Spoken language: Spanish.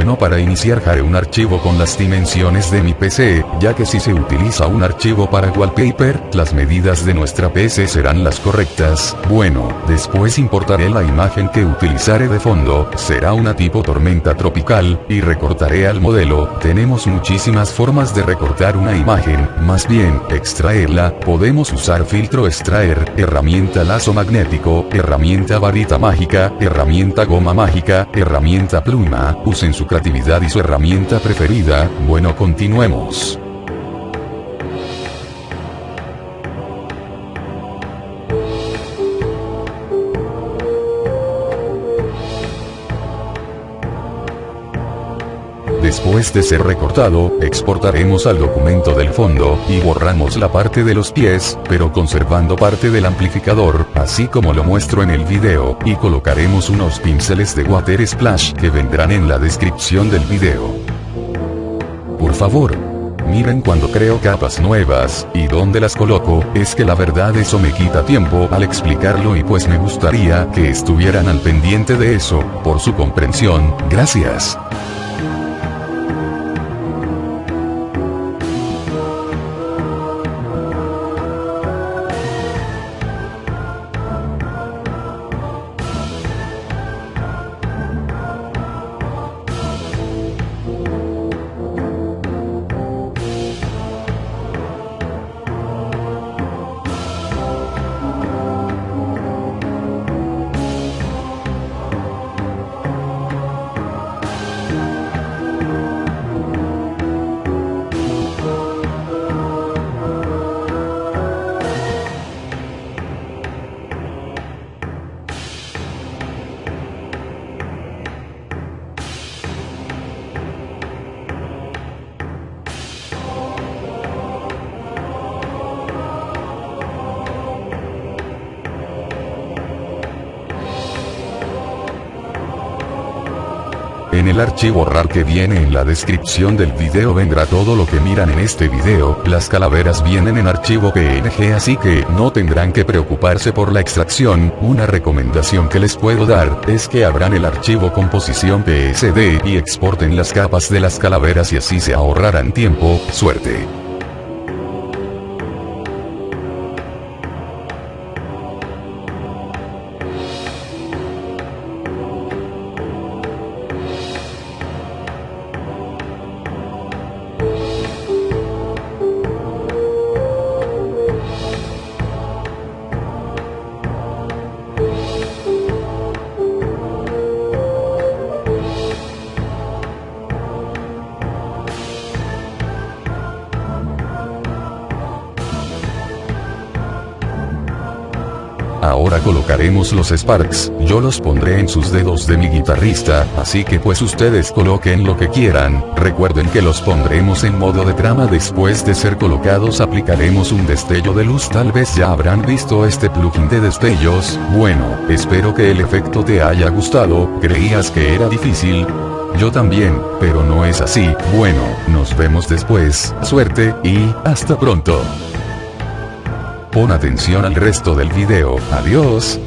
Bueno para iniciar haré un archivo con las dimensiones de mi PC, ya que si se utiliza un archivo para wallpaper, las medidas de nuestra PC serán las correctas. Bueno, después importaré la imagen que utilizaré de fondo, será una tipo tormenta tropical, y recortaré al modelo. Tenemos muchísimas formas de recortar una imagen, más bien, extraerla, podemos usar filtro extraer, herramienta lazo magnético, herramienta varita mágica, herramienta goma mágica, herramienta pluma, usen su creatividad y su herramienta preferida, bueno continuemos. Después de ser recortado, exportaremos al documento del fondo, y borramos la parte de los pies, pero conservando parte del amplificador, así como lo muestro en el video, y colocaremos unos pinceles de Water Splash que vendrán en la descripción del video. Por favor, miren cuando creo capas nuevas, y dónde las coloco, es que la verdad eso me quita tiempo al explicarlo y pues me gustaría que estuvieran al pendiente de eso, por su comprensión, gracias. En el archivo RAR que viene en la descripción del video vendrá todo lo que miran en este video, las calaveras vienen en archivo PNG así que no tendrán que preocuparse por la extracción, una recomendación que les puedo dar, es que abran el archivo composición PSD y exporten las capas de las calaveras y así se ahorrarán tiempo, suerte. Ahora colocaremos los Sparks, yo los pondré en sus dedos de mi guitarrista, así que pues ustedes coloquen lo que quieran, recuerden que los pondremos en modo de trama. Después de ser colocados aplicaremos un destello de luz. Tal vez ya habrán visto este plugin de destellos, bueno, espero que el efecto te haya gustado, creías que era difícil, yo también, pero no es así, bueno, nos vemos después, suerte, y, hasta pronto. Pon atención al resto del video, adiós.